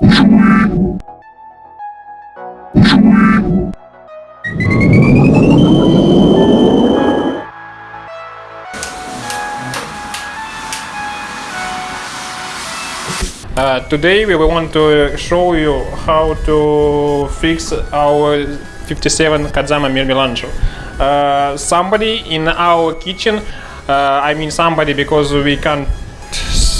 Uh, today we want to show you how to fix our 57 Kadama Mirmilancho. Uh, somebody in our kitchen, uh, I mean somebody because we can't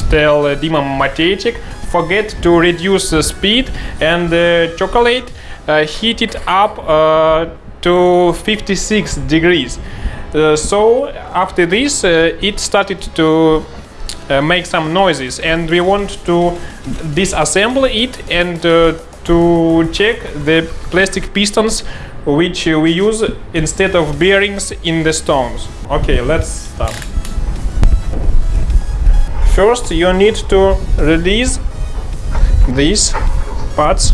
tell Dima Mateichik, forget to reduce the speed and the chocolate uh, heat it up uh, to 56 degrees. Uh, so after this uh, it started to uh, make some noises and we want to disassemble it and uh, to check the plastic pistons which uh, we use instead of bearings in the stones. Okay, let's start. First you need to release these parts.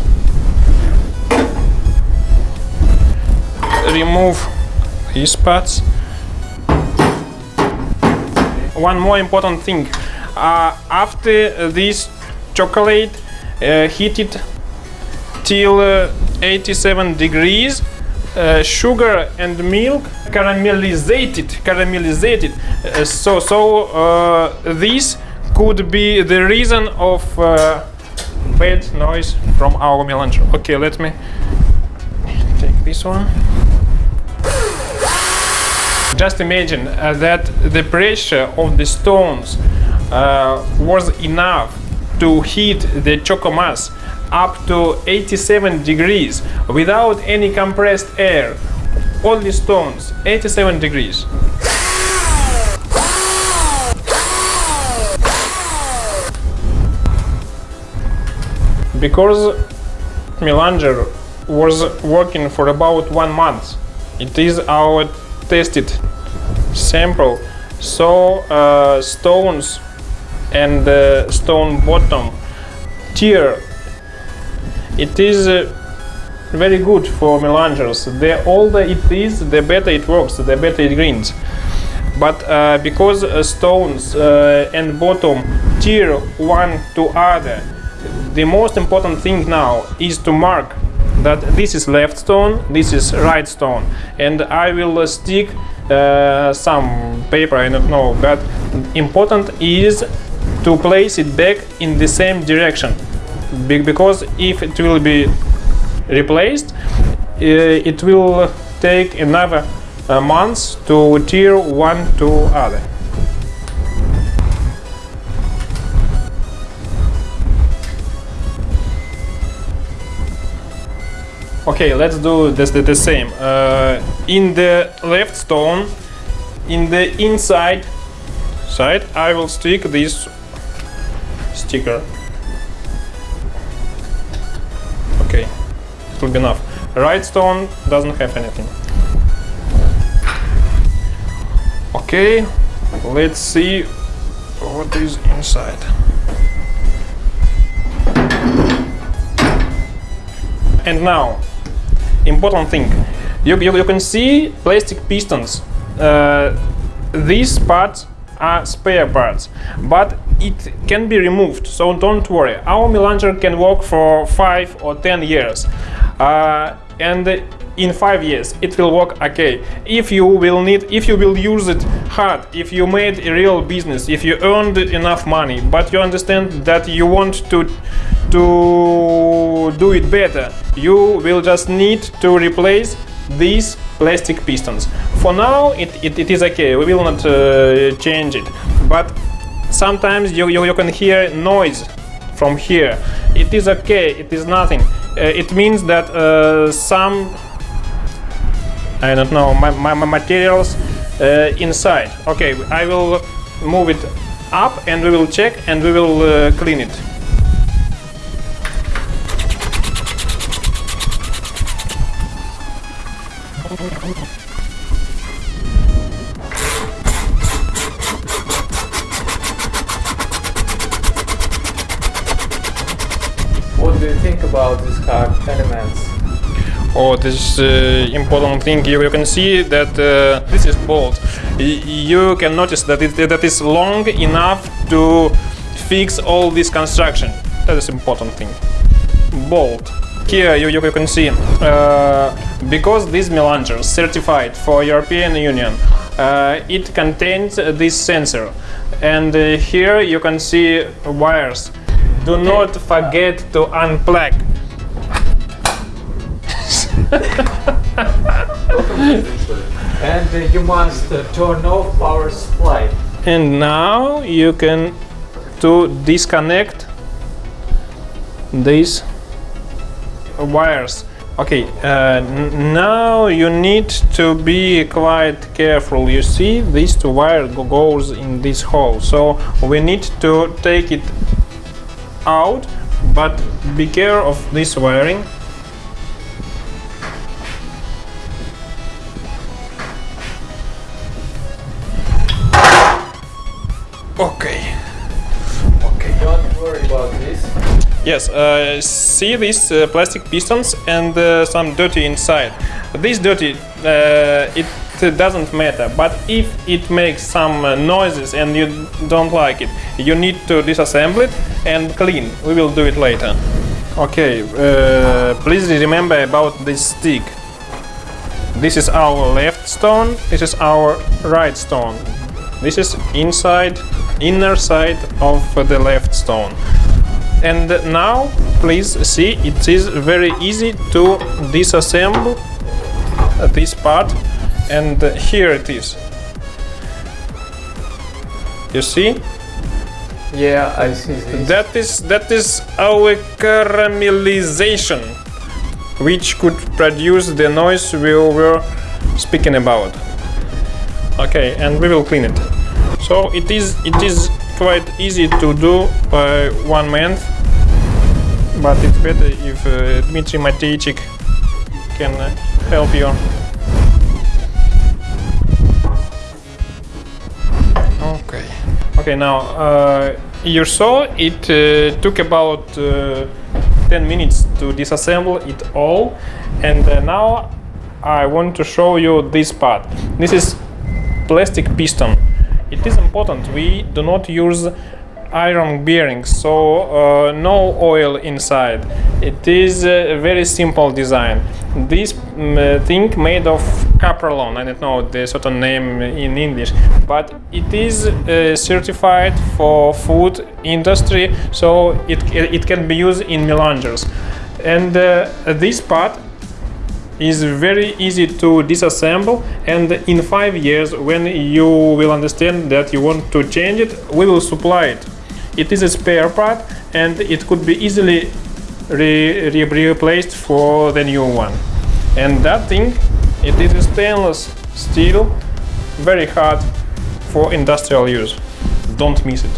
Remove these parts one more important thing. Uh, after this chocolate uh, heated till uh, 87 degrees, uh, sugar and milk caramelized, caramelized. Uh, so, so uh, this could be the reason of bad noise from our melange. Okay, let me take this one. Just imagine uh, that the pressure of the stones uh, was enough to heat the choco mass up to 87 degrees without any compressed air. Only stones, 87 degrees. Because Melanger was working for about one month, it is our tested sample. So uh, stones and uh, stone bottom tier it is uh, very good for melangers. The older it is the better it works the better it greens. But uh, because uh, stones uh, and bottom tier one to other the most important thing now is to mark that this is left stone, this is right stone, and I will stick uh, some paper, I don't know, but important is to place it back in the same direction, Be because if it will be replaced, uh, it will take another uh, months to tear one to other. Okay, let's do this the, same. Uh, in the left stone, in the inside side, I will stick this sticker. Okay, it will be enough. Right stone doesn't have anything. Okay, let's see what is inside. And now important thing. You, you, you can see plastic pistons. Uh, these parts are spare parts, but it can be removed, so don't worry. Our melanger can work for 5 or 10 years. Uh, and in 5 years it will work okay. If you will need, if you will use it hard, if you made a real business, if you earned enough money, but you understand that you want to to do it better, you will just need to replace these plastic pistons. For now, it, it, it is okay, we will not uh, change it. But sometimes you, you, you, can hear noise from here. It is okay, it is nothing. Uh, it means that uh, some, I don't know, my, my, materials uh, inside. Okay, I will move it up and we will check and we will uh, clean it. What do you think about hard elements? Oh, this uh, important thing you, you can see that uh, this is bolt. You can notice that it that is long enough to fix all this construction. That is important thing. bolt. Here you, you can see, uh, because this melanger certified for European Union, uh, it contains this sensor. And uh, here you can see wires. Do not forget to unplug. And you must turn off power supply. And now you can to disconnect these wires. Okay, uh, now you need to be quite careful. You see, this two wire go- goes in this hole, so we need to take it out. But be careful of this wiring. Yes, uh, see these uh, plastic pistons and uh, some dirty inside. This dirty, uh, it doesn't matter, but if it makes some uh, noises and you don't like it, you need to disassemble it and clean. We will do it later. Okay, uh, please remember about this stick. This is our left stone, this is our right stone. This is inside, inner side of the left stone. And now, please see, it is very easy to disassemble this part. And here it is. You see? Yeah, I see this. That is that is our caramelization, which could produce the noise we were speaking about. Okay, and we will clean it. So it is it is quite easy to do by one man, but it's better if uh, Dmitry Mateichik can uh, help you. Okay. Okay, now uh, you saw it uh, took about uh, 10 minutes to disassemble it all, and uh, now I want to show you this part. This is plastic piston. It is important we do not use iron bearings, so uh, no oil inside. It is a very simple design. This uh, thing made of caprolon, I don't know the certain name in English, but it is uh, certified for food industry, so it, it can be used in melangers. And uh, this part is very easy to disassemble and in five years when you will understand that you want to change it we will supply it it is a spare part and it could be easily re- re- replaced for the new one. And that thing it is a stainless steel very hard for industrial use. Don't miss it.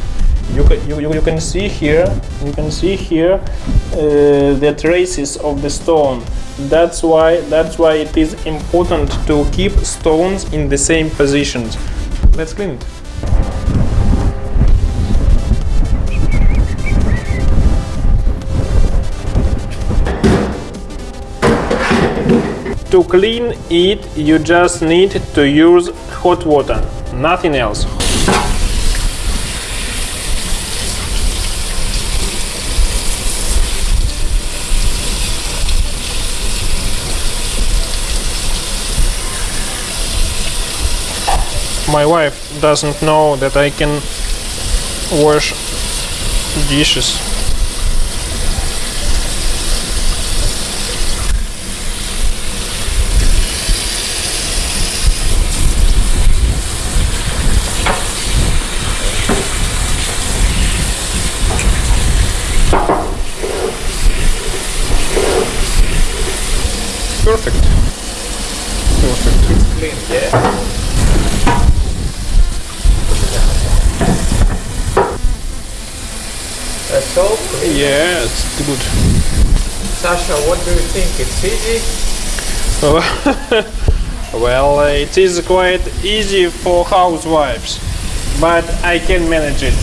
You can, you, you, can see here you can see here uh, the traces of the stone. That's why that's why it is important to keep stones in the same positions. Let's clean it to clean it you just need to use hot water nothing else my wife doesn't know that I can wash dishes. Perfect. Perfect. Clean, yeah. That's all. clean. Yeah, it's good. Sasha, what do you think? It's easy? well, uh, it is quite easy for housewives, but I can manage it.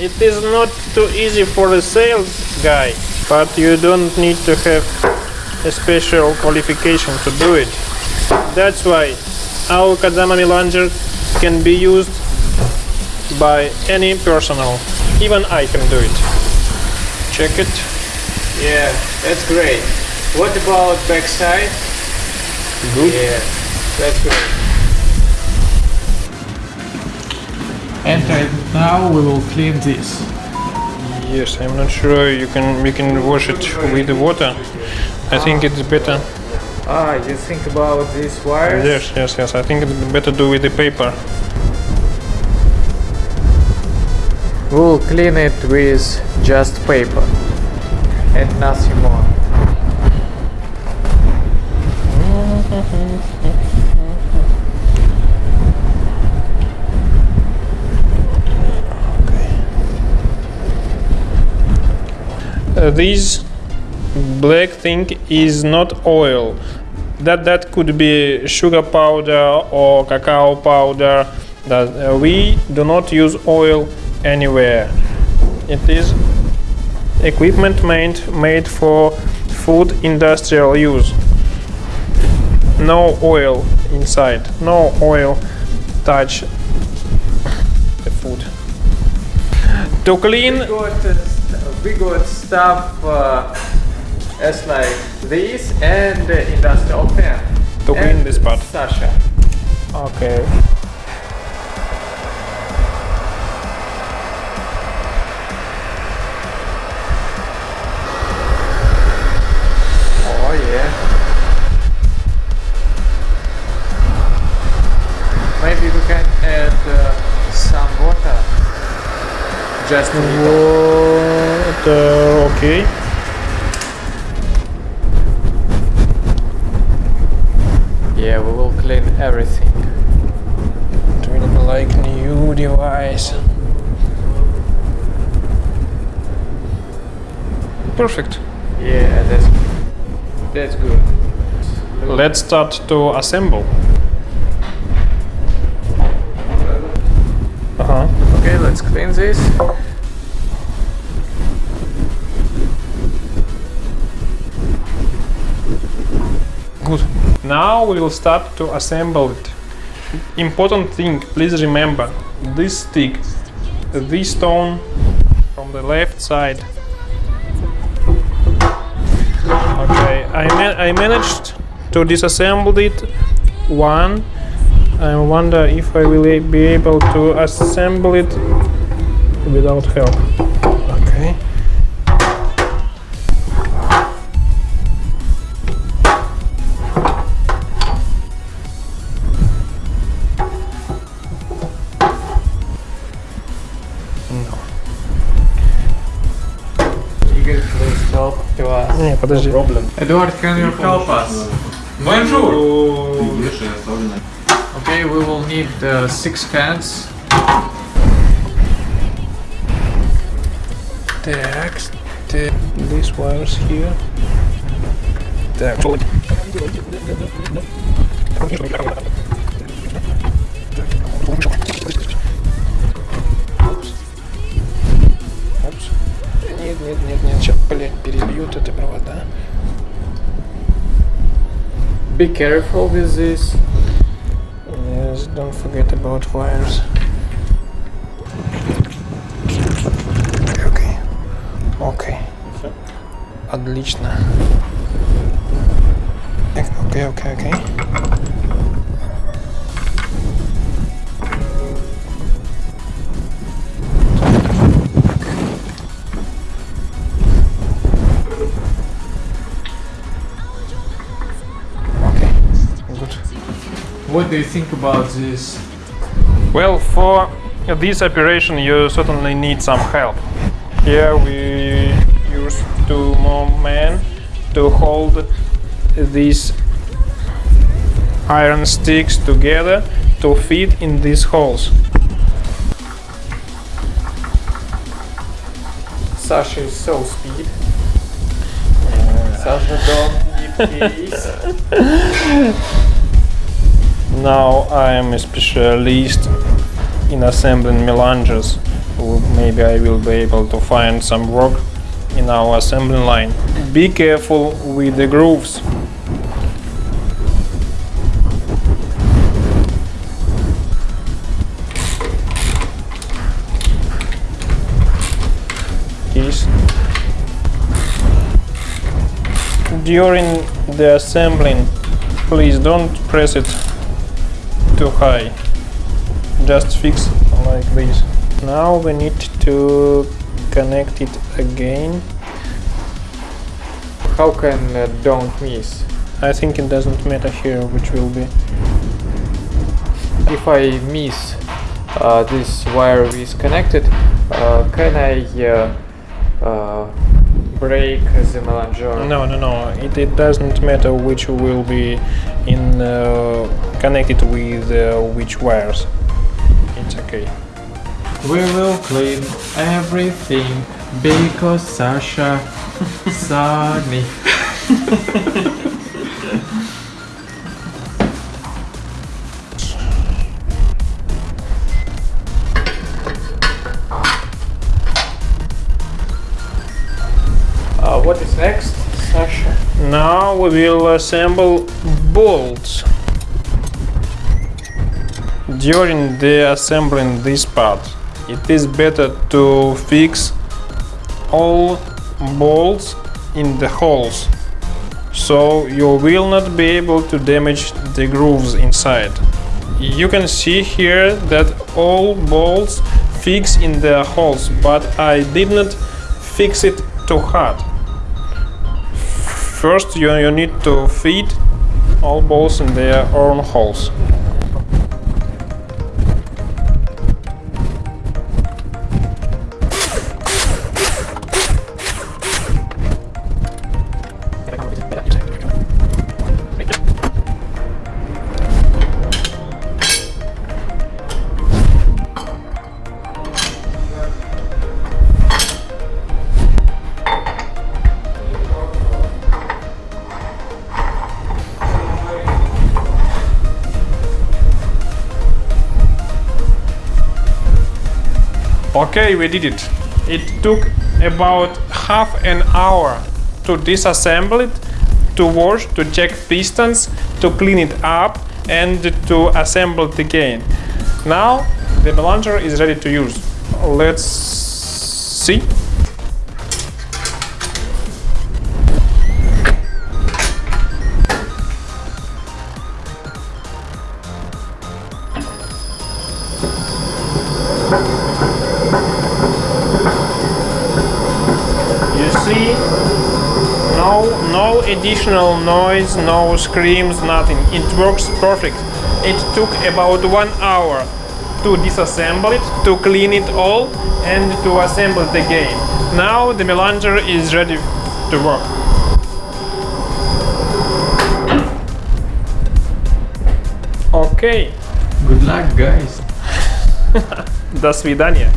It is not too easy for a sales guy, but you don't need to have a special qualification to do it. That's why our Kadama Melanger can be used by any personnel. Even I can do it. Check it. Yeah, that's great. What about backside? Good. Yeah, that's great. And right now we will clean this. Yes, I'm not sure you can we can wash it with the water. I think it's better. Ah, you think about these wires? Yes, yes, yes. I think it's better do with the paper. We'll clean it with just paper and nothing more. Uh, this black thing is not oil. That that could be sugar powder or cacao powder. That uh, we do not use oil anywhere. It is equipment made made for food industrial use. No oil inside. No oil touch the food. To clean We got, uh, we got stuff uh, as like this and industrial pen. To clean this part. Sasha. Okay. Just a little. Water, okay. Yeah, we will clean everything. It be like new device. Perfect. Yeah, that's that's good. Let's start to assemble. Okay, let's clean this. Good. Now we will start to assemble it. Important thing, please remember, this stick, this stone from the left side. Okay, I, ma- I managed to disassemble it. One. I wonder if I will be able to assemble it without help. Okay. Igor, please help to us. Не, подожди. Edward, can you help us? Okay, we will need uh, six hands. Так, st- these wires here. Так. Опс. Опс. Нет, нет, нет, нет, сейчас, блядь, перебьют эти провода. Be careful with this. Yes, don't forget about wires. Окей, окей. Окей. Отлично. Так, Окей, окей, окей. Okay, What do you think about this? Well, for this operation, you certainly need some help. Here we use two more men to hold these iron sticks together to fit in these holes. Sasha is so speed. Uh, Sasha, don't give peace. Now I am a specialist in assembling melanges. Maybe I will be able to find some work in our assembly line. Be careful with the grooves. During the assembling, please don't press it too high. Just fix like this. Now we need to connect it again. How can uh, don't miss? I think it doesn't matter here which will be. If I miss uh, this wire is connected, uh, can I uh, uh, break the melange? No, no, no. It, it doesn't matter which will be in uh, connected with uh, which wires. It's okay. We will clean everything because Sasha saw me. Uh, what is next, Sasha? Now we will assemble bolts. During the assembling this part, it is better to fix all bolts in the holes, so you will not be able to damage the grooves inside. You can see here that all bolts fix in the holes, but I did not fix it too hard. First, you, you need to feed all balls in their own holes. Okay, we did it. It took about half an hour to disassemble it, to wash, to check pistons, to clean it up, and to assemble it again. Now the melanger is ready to use. Let's see. no, no additional noise, no screams, nothing. It works perfect. It took about one hour to disassemble it, to clean it all, and to assemble it again. Now the melanger is ready to work. Okay, Good luck, guys. до свидания.